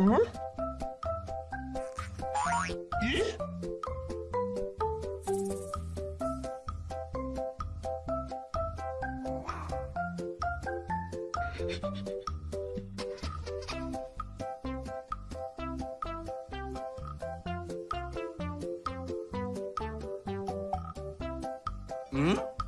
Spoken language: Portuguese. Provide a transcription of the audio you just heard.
Hum? hum?